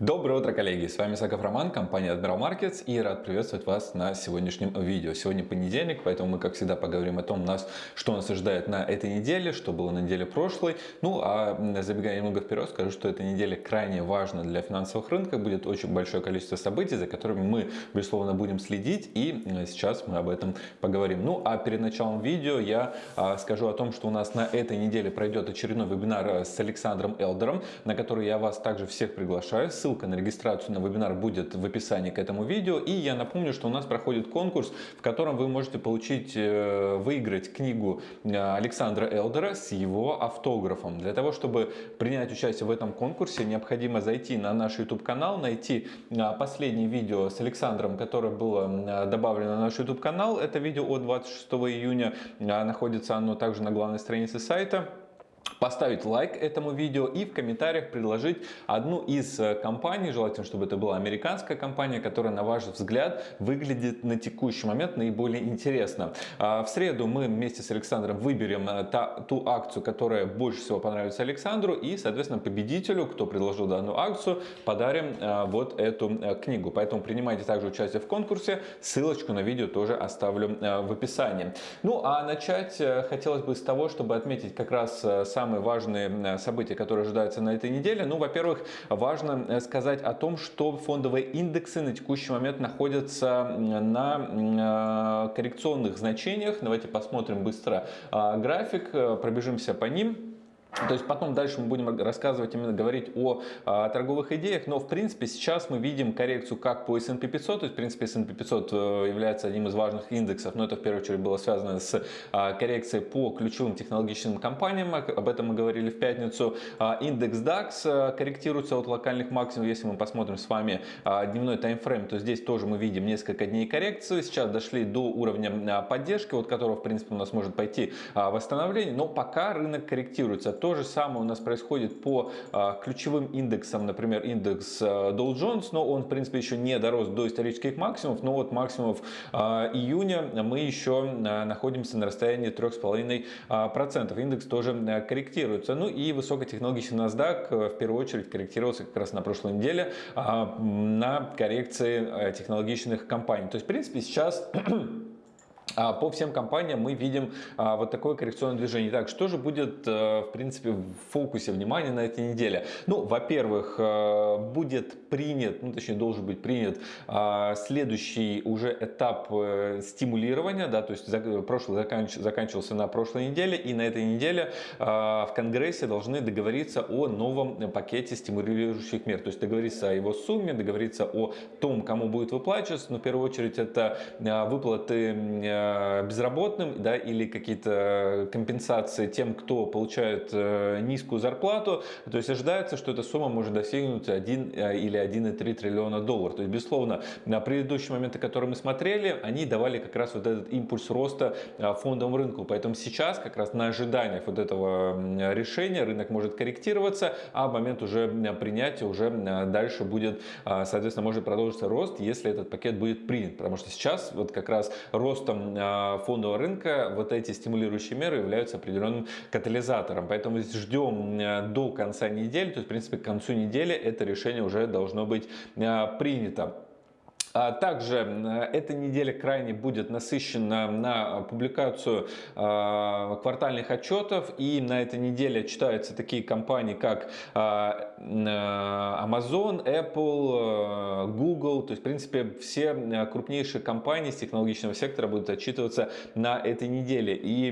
Доброе утро, коллеги! С вами Саков Роман, компания Admiral Markets и рад приветствовать вас на сегодняшнем видео. Сегодня понедельник, поэтому мы, как всегда, поговорим о том, нас, что нас ожидает на этой неделе, что было на неделе прошлой. Ну, а забегая немного вперед, скажу, что эта неделя крайне важна для финансовых рынков. Будет очень большое количество событий, за которыми мы, безусловно, будем следить. И сейчас мы об этом поговорим. Ну, а перед началом видео я а, скажу о том, что у нас на этой неделе пройдет очередной вебинар с Александром Элдером, на который я вас также всех приглашаю на регистрацию на вебинар будет в описании к этому видео. И я напомню, что у нас проходит конкурс, в котором вы можете получить, э, выиграть книгу э, Александра Элдера с его автографом. Для того, чтобы принять участие в этом конкурсе, необходимо зайти на наш YouTube канал, найти э, последнее видео с Александром, которое было добавлено на наш YouTube канал. Это видео от 26 июня. Находится оно также на главной странице сайта поставить лайк этому видео и в комментариях предложить одну из э, компаний, желательно, чтобы это была американская компания, которая, на ваш взгляд, выглядит на текущий момент наиболее интересно. А, в среду мы вместе с Александром выберем э, та, ту акцию, которая больше всего понравится Александру и, соответственно, победителю, кто предложил данную акцию, подарим э, вот эту книгу. Поэтому принимайте также участие в конкурсе. Ссылочку на видео тоже оставлю в описании. Ну, а начать хотелось бы с того, чтобы отметить как раз сам самые важные э, события, которые ожидаются на этой неделе? Ну, во-первых, важно э, сказать о том, что фондовые индексы на текущий момент находятся на э, коррекционных значениях. Давайте посмотрим быстро график, пробежимся по ним. То есть потом дальше мы будем рассказывать, именно говорить о, о торговых идеях, но в принципе сейчас мы видим коррекцию как по S&P 500, то есть в принципе S&P 500 э, является одним из важных индексов, но это в первую очередь было связано с а, коррекцией по ключевым технологическим компаниям, об этом мы говорили в пятницу. А, индекс DAX э, корректируется от локальных максимумов, если мы посмотрим с вами а, дневной таймфрейм, то здесь тоже мы видим несколько дней коррекции, сейчас дошли до уровня поддержки, от которого в принципе у нас может пойти восстановление, но пока рынок корректируется то же самое у нас происходит по а, ключевым индексам, например, индекс а, Dow Jones, но он, в принципе, еще не дорос до исторических максимумов, но вот максимумов а, июня мы еще находимся на расстоянии 3,5%. Индекс тоже корректируется. Ну и высокотехнологичный NASDAQ в первую очередь корректировался как раз на прошлой неделе на коррекции технологичных компаний. То есть, в принципе, сейчас по всем компаниям мы видим а, вот такое коррекционное движение. Так, что же будет, э, в принципе, в фокусе внимания на этой неделе? Ну, во-первых, э, будет принят, ну, точнее, должен быть принят а, следующий уже этап э, стимулирования, да, то есть прошлый заканчивался на прошлой неделе, и на этой неделе в Конгрессе должны договориться о новом пакете стимулирующих мер, то есть договориться о его сумме, договориться о том, кому будет выплачиваться, но в первую очередь это выплаты безработным да, или какие-то компенсации тем, кто получает э, низкую зарплату. То есть ожидается, что эта сумма может достигнуть 1 э, или 1,3 триллиона долларов. То есть, безусловно, на предыдущие моменты, которые мы смотрели, они давали как раз вот этот импульс роста фондовому рынку. Поэтому сейчас как раз на ожиданиях вот этого решения рынок может корректироваться, а в момент уже принятия уже дальше будет, соответственно, может продолжиться рост, если этот пакет будет принят. Потому что сейчас вот как раз ростом фондового рынка вот эти стимулирующие меры являются определенным катализатором. Поэтому ждем э, до конца недели, то есть в принципе к концу недели это решение уже должно быть э, принято. А также эта неделя крайне будет насыщена на публикацию а, квартальных отчетов. И на этой неделе читаются такие компании, как а, Amazon, Apple, Google. То есть, в принципе, все крупнейшие компании с технологичного сектора будут отчитываться на этой неделе. И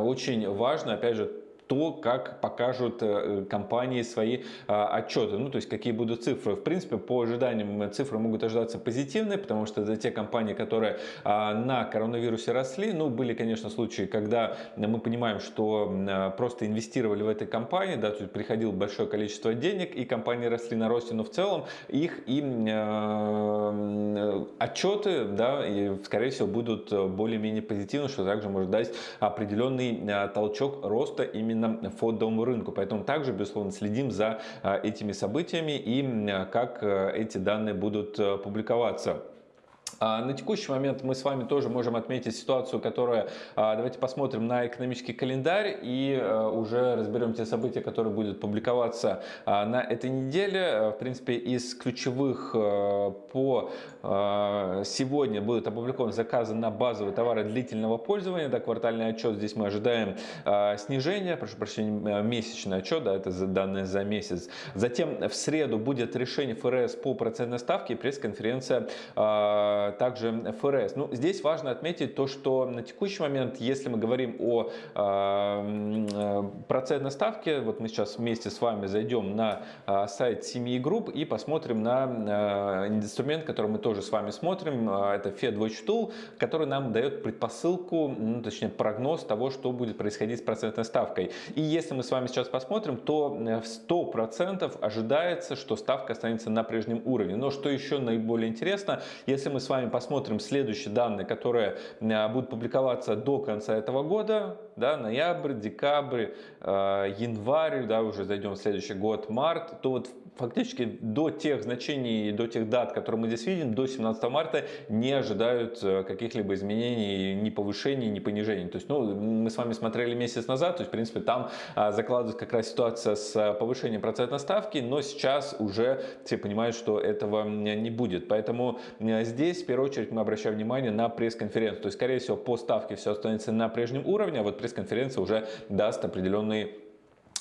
очень важно, опять же, то, как покажут э, компании свои а, отчеты, ну то есть какие будут цифры. В принципе, по ожиданиям цифры могут ожидаться позитивные, потому что это те компании, которые а, на коронавирусе росли. Ну, были, конечно, случаи, когда мы понимаем, что просто инвестировали в этой компании, да, то есть приходило большое количество денег, и компании росли на росте, но в целом их и отчеты, да, и, скорее всего, будут более-менее позитивны, что также может дать определенный толчок роста именно именно фондовому рынку. Поэтому также, безусловно, следим за а, этими событиями и как а, эти данные будут а, публиковаться. А, на текущий момент мы с вами тоже можем отметить ситуацию, которая, а, давайте посмотрим на экономический календарь и а, уже разберем те события, которые будут публиковаться на этой неделе. В принципе, из ключевых по сегодня будут опубликованы заказы на базовые товары длительного пользования. Да, квартальный отчет здесь мы ожидаем снижения, прошу прощения, месячный отчет, да, это данные за месяц. Затем в среду будет решение ФРС по процентной ставке и пресс-конференция также ФРС. Ну, здесь важно отметить то, что на текущий момент, если мы говорим о э, процентной ставке, вот мы сейчас вместе с вами зайдем на э, сайт семьи групп и посмотрим на э, инструмент, который мы тоже с вами смотрим, э, это Fed Watch Tool, который нам дает предпосылку, ну, точнее прогноз того, что будет происходить с процентной ставкой. И если мы с вами сейчас посмотрим, то в 100% ожидается, что ставка останется на прежнем уровне. Но что еще наиболее интересно, если мы с вами посмотрим следующие данные, которые э, будут публиковаться до конца этого года, да, ноябрь, декабрь, э, январь, да, уже зайдем в следующий год, март, то вот фактически до тех значений, до тех дат, которые мы здесь видим, до 17 марта не ожидают э, каких-либо изменений, ни повышений, ни понижений. То есть, ну, мы с вами смотрели месяц назад, то есть, в принципе, там а, закладывается как раз ситуация с повышением процентной ставки, но сейчас уже все понимают, что этого не будет. Поэтому здесь, в первую очередь, мы обращаем внимание на пресс-конференцию. То есть, скорее всего, по ставке все останется на прежнем уровне, а вот пресс-конференция уже даст определенный а,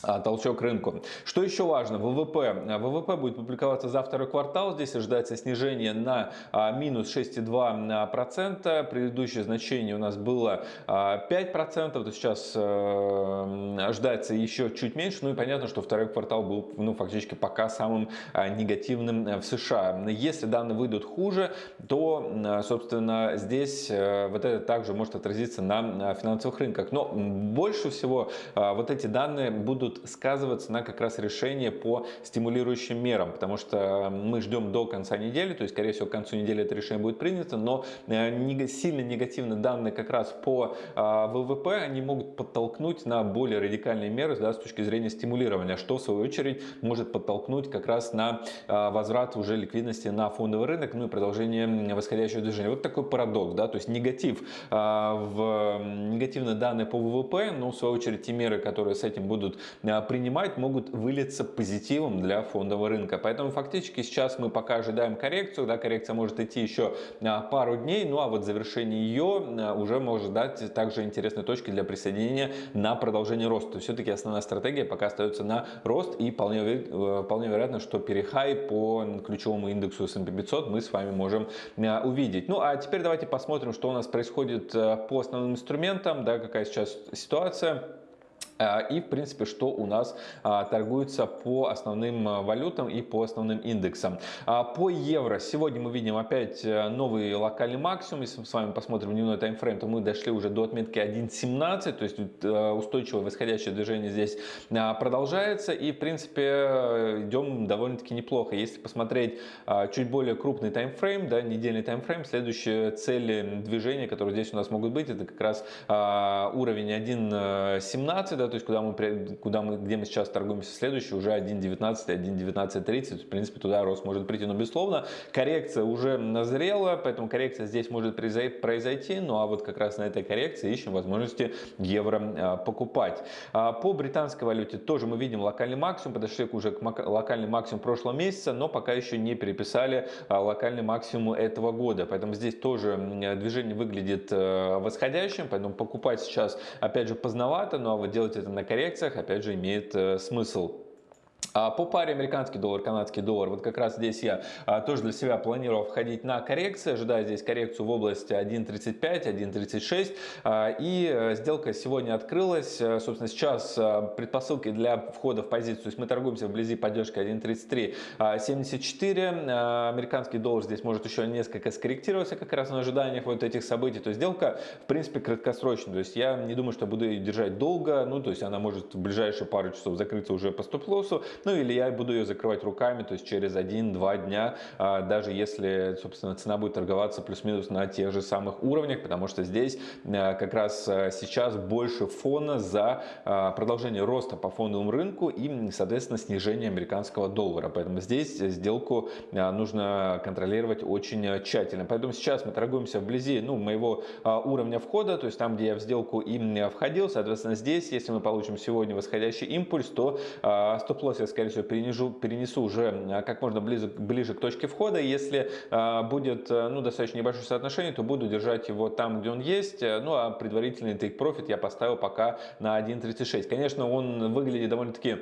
толчок рынку. Что еще важно? ВВП. ВВП будет публиковаться за второй квартал. Здесь ожидается снижение на а, минус 6,2%. Предыдущее значение у нас было 5%. То сейчас э, ожидается еще чуть меньше. Ну и понятно, что второй квартал был ну, фактически пока самым а, негативным э, в США. Если данные выйдут хуже, то, собственно, здесь э, вот это также может отразиться на финансовых рынках. Но больше всего вот эти данные будут будут сказываться на как раз решение по стимулирующим мерам, потому что мы ждем до конца недели, то есть, скорее всего, к концу недели это решение будет принято, но э, сильно негативные данные как раз по а, ВВП, они могут подтолкнуть на более радикальные меры да, с точки зрения стимулирования, что в свою очередь может подтолкнуть как раз на а, возврат уже ликвидности на фондовый рынок, ну и продолжение восходящего движения. Вот такой парадокс, да, то есть негатив а, в негативные данные по ВВП, но в свою очередь те меры, которые с этим будут Э, принимать, могут вылиться позитивом для фондового рынка. Поэтому фактически сейчас мы пока ожидаем коррекцию. Да, коррекция может идти еще э, пару дней, ну а вот завершение ее э, уже может дать также интересные точки для присоединения на продолжение роста. Все-таки основная стратегия пока остается на рост и вполне, вполне вероятно, что перехай по ключевому индексу S&P 500 мы с вами можем увидеть. Ну а теперь давайте посмотрим, что у нас происходит по основным инструментам, да, какая сейчас ситуация. А, и, в принципе, что у нас а, торгуется по основным а, валютам и по основным индексам. По евро сегодня мы видим опять э, новый локальный максимум. Если мы с вами посмотрим дневной таймфрейм, то мы дошли уже до отметки 1.17, то есть э, устойчивое восходящее движение здесь продолжается. И, в принципе, э, идем довольно-таки неплохо. Если посмотреть чуть более крупный таймфрейм, да, недельный таймфрейм, следующие цели движения, которые здесь у нас могут быть, это как раз уровень 1.17, да, то есть куда мы, куда мы, где мы сейчас торгуемся следующий, уже 1.19, 1.19.30, в принципе туда рост может прийти, но безусловно коррекция уже назрела, поэтому коррекция здесь может произойти, ну а вот как раз на этой коррекции ищем возможности евро а, покупать. А, по британской валюте тоже мы видим локальный максимум, подошли уже к локальный максимум прошлого месяца, но пока еще не переписали а, локальный максимум этого года, поэтому здесь тоже движение выглядит восходящим, поэтому покупать сейчас опять же поздновато, ну а вот делать это на коррекциях, опять же, имеет э, смысл. А по паре американский доллар, канадский доллар, вот как раз здесь я а, тоже для себя планировал входить на коррекции, ожидая здесь коррекцию в области 1.35, 1.36. А, и э, сделка сегодня открылась. Э, собственно, сейчас предпосылки для входа в позицию, то есть мы торгуемся вблизи поддержки 1.33.74. Американский доллар здесь может еще несколько скорректироваться как раз на ожиданиях вот этих событий. То есть сделка, в принципе, краткосрочная. То есть я не думаю, что буду ее держать долго. Ну, то есть она может в ближайшие пару часов закрыться уже по стоп-лоссу. Ну или я буду ее закрывать руками, то есть через 1-2 дня, даже если, собственно, цена будет торговаться плюс-минус на тех же самых уровнях, потому что здесь как раз сейчас больше фона за продолжение роста по фондовому рынку и, соответственно, снижение американского доллара. Поэтому здесь сделку нужно контролировать очень тщательно. Поэтому сейчас мы торгуемся вблизи ну, моего уровня входа, то есть там, где я в сделку им входил. Соответственно, здесь, если мы получим сегодня восходящий импульс, то стоп-лосс я, скорее всего, перенесу, перенесу уже как можно ближе, ближе к точке входа. Если будет ну, достаточно небольшое соотношение, то буду держать его там, где он есть. Ну, а предварительный take profit я поставил пока на 1.36. Конечно, он выглядит довольно-таки а,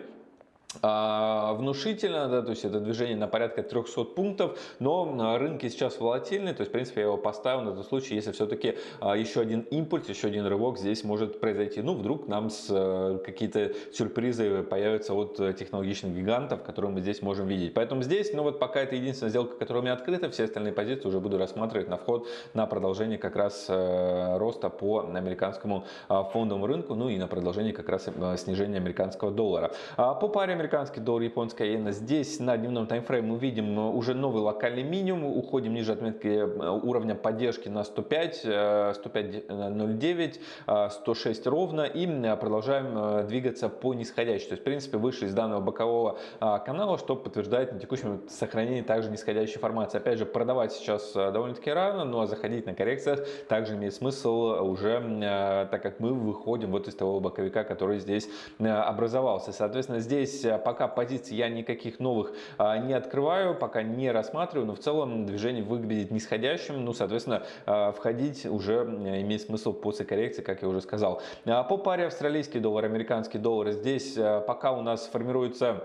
внушительно, да, то есть это движение на порядка 300 пунктов, но рынки сейчас волатильны, то есть в принципе я его поставил на тот случай, если все-таки а, еще один импульс, еще один рывок здесь может произойти. Ну, вдруг нам э, какие-то сюрпризы появятся от технологичных гигантов, которые мы здесь можем видеть. Поэтому здесь, ну вот пока это единственная сделка, которая у меня открыта, все остальные позиции уже буду рассматривать на вход на продолжение как раз э, роста по американскому а, фондовому рынку, ну и на продолжение как раз э, снижения американского доллара. По паре американский доллар, японская иена. Здесь на дневном таймфрейме мы видим э, уже новый локальный минимум. Уходим ниже отметки э, уровня поддержки на 105, 105.09, 106 ровно. И продолжаем э, двигаться по нисходящей. То есть, в принципе, вышли из данного бокового канала, что подтверждает на текущем сохранении также нисходящей формации. Опять же, продавать сейчас довольно-таки рано, но заходить на коррекциях также имеет смысл уже, так как мы выходим вот из того боковика, который здесь образовался. Соответственно, здесь пока позиций я никаких новых а, не открываю, пока не рассматриваю, но в целом движение выглядит нисходящим, ну, соответственно, а, входить уже имеет смысл после коррекции, как я уже сказал. А, по паре австралийский доллар, американский доллар, здесь пока у нас формируется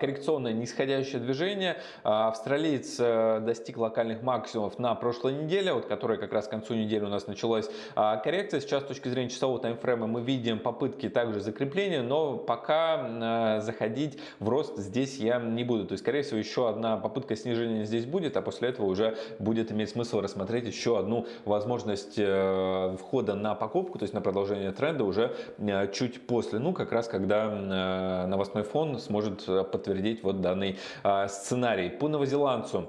коррекционное нисходящее движение. А, австралиец э, достиг локальных максимумов на прошлой неделе, вот которая как раз к концу недели у нас началась а, коррекция. Сейчас с точки зрения часового таймфрейма мы видим попытки также закрепления, но пока заходить в рост здесь я не буду. То есть, скорее всего, еще одна попытка снижения здесь будет, а после этого уже будет иметь смысл рассмотреть еще одну возможность э, входа на покупку, то есть на продолжение тренда уже э, чуть после, ну как раз когда новостной фон сможет подтвердить вот данный а, сценарий. По новозеландцу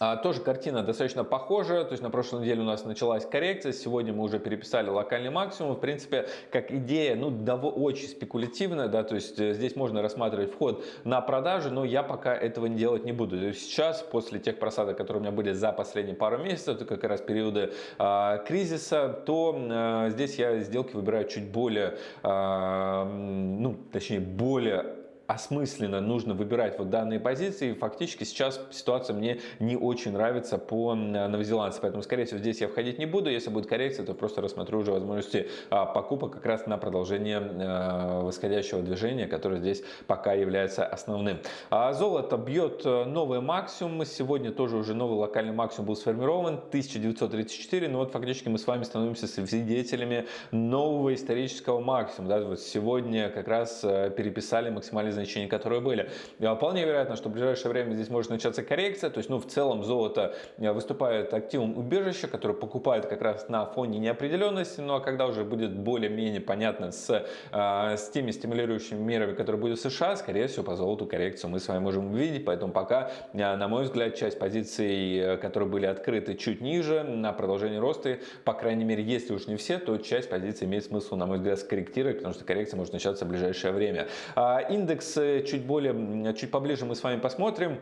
а, тоже картина достаточно похожая, то есть на прошлой неделе у нас началась коррекция, сегодня мы уже переписали локальный максимум, в принципе, как идея, ну, очень спекулятивная, да, то есть э, здесь можно рассматривать вход на продажи, но я пока этого не делать не буду. То есть сейчас, после тех просадок, которые у меня были за последние пару месяцев, это как раз периоды э, кризиса, то э, здесь я сделки выбираю чуть более, э, ну, точнее, более осмысленно нужно выбирать вот данные позиции. Фактически сейчас ситуация мне не очень нравится по новозеландцам, поэтому, скорее всего, здесь я входить не буду. Если будет коррекция, то просто рассмотрю уже возможности а, покупок как раз на продолжение а, восходящего движения, которое здесь пока является основным. А золото бьет э, новый максимум. Сегодня тоже уже новый локальный максимум был сформирован, 1934. Но вот фактически мы с вами становимся свидетелями нового исторического максимума. Да? Вот сегодня как раз э, переписали максимальный значения, которые были. Вполне вероятно, что в ближайшее время здесь может начаться коррекция, то есть, ну, в целом золото э, выступает активом убежища, который покупает как раз на фоне неопределенности, но когда уже будет более-менее понятно с, э, с теми стимулирующими мерами, которые будут в США, скорее всего, по золоту коррекцию мы с вами можем увидеть, поэтому пока, э, на мой взгляд, часть позиций, которые были открыты чуть ниже, на продолжение роста, по крайней мере, если уж не все, то часть позиций имеет смысл, на мой взгляд, скорректировать, потому что коррекция может начаться в ближайшее время. А индекс чуть более, чуть поближе мы с вами посмотрим.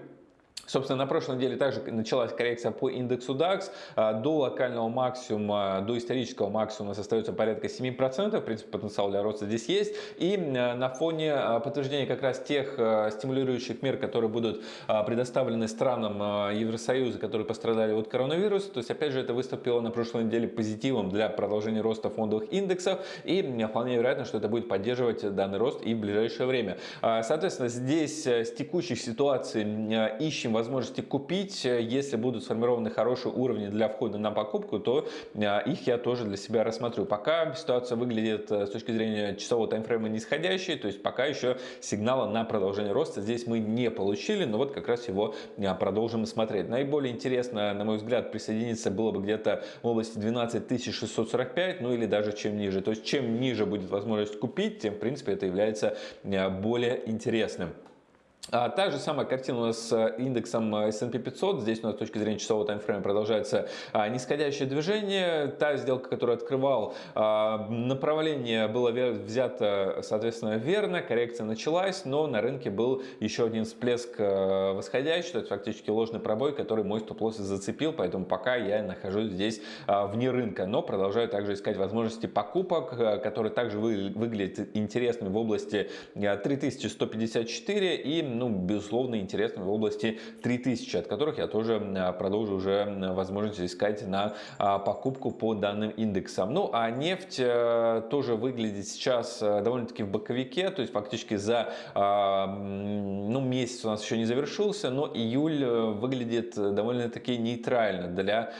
Собственно, на прошлой неделе также началась коррекция по индексу DAX. А, до локального максимума, до исторического максимума остается порядка 7%. В принципе, потенциал для роста здесь есть. И на фоне а, подтверждения как раз тех а, стимулирующих мер, которые будут предоставлены странам Евросоюза, которые пострадали от коронавируса, то есть, опять же, это выступило на прошлой неделе позитивом для продолжения роста фондовых индексов. И вполне вероятно, что это будет поддерживать данный рост и в ближайшее время. Соответственно, здесь с текущих ситуаций ищем возможности купить. Если будут сформированы хорошие уровни для входа на покупку, то их я тоже для себя рассмотрю. Пока ситуация выглядит с точки зрения часового таймфрейма нисходящей, то есть пока еще сигнала на продолжение роста здесь мы не получили, но вот как раз его продолжим смотреть. Наиболее интересно, на мой взгляд, присоединиться было бы где-то в области 12645, ну или даже чем ниже. То есть чем ниже будет возможность купить, тем в принципе это является более интересным. А та же самая картина у нас с индексом S&P 500. Здесь у нас с точки зрения часового таймфрейма продолжается а, нисходящее движение. Та сделка, которую открывал, а, направление было взято, соответственно, верно. Коррекция началась, но на рынке был еще один всплеск а, восходящий. То есть фактически ложный пробой, который мой стоп-лосс зацепил. Поэтому пока я нахожусь здесь вне рынка. Но продолжаю также искать возможности покупок, которые также вы, выглядят интересными в области 3154 и ну, безусловно, интересными в области 3000, от которых я тоже а, продолжу уже возможность искать на а, покупку по данным индексам. Ну, а нефть э, тоже выглядит сейчас э, довольно-таки в боковике, то есть фактически за а, ну, месяц у нас еще не завершился, но июль э, выглядит довольно-таки нейтрально для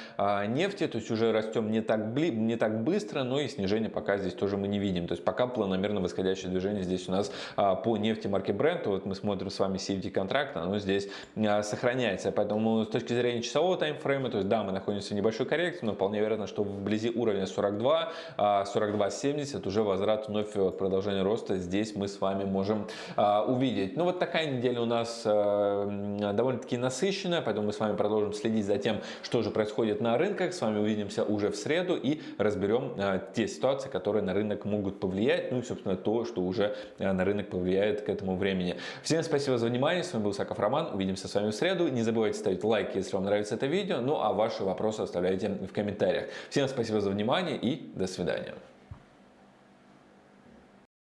нефти, то есть уже растем не так, не так быстро, но и снижение пока здесь тоже мы не видим. То есть пока планомерно восходящее движение здесь у нас по нефти марки Brent, вот мы смотрим с вами вами CFD контракта, оно здесь а, сохраняется. Поэтому с точки зрения часового таймфрейма, то есть да, мы находимся в небольшой коррекции, но вполне вероятно, что вблизи уровня 42, 42.70 а, уже возврат вновь продолжения роста здесь мы с вами можем а, увидеть. Ну вот такая неделя у нас довольно-таки насыщенная, поэтому мы с вами продолжим следить за тем, что же происходит на рынках. С вами увидимся уже в среду и разберем те ситуации, которые на рынок могут повлиять, ну и, собственно, то, что уже на рынок повлияет к этому времени. Всем спасибо за за внимание. С вами был Саков Роман. Увидимся с вами в среду. Не забывайте ставить лайки, если вам нравится это видео. Ну а ваши вопросы оставляйте в комментариях. Всем спасибо за внимание и до свидания.